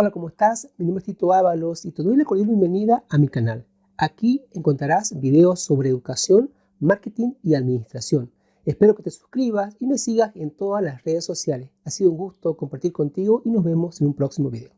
Hola, ¿cómo estás? Mi nombre es Tito Ábalos y te doy la cordial bienvenida a mi canal. Aquí encontrarás videos sobre educación, marketing y administración. Espero que te suscribas y me sigas en todas las redes sociales. Ha sido un gusto compartir contigo y nos vemos en un próximo video.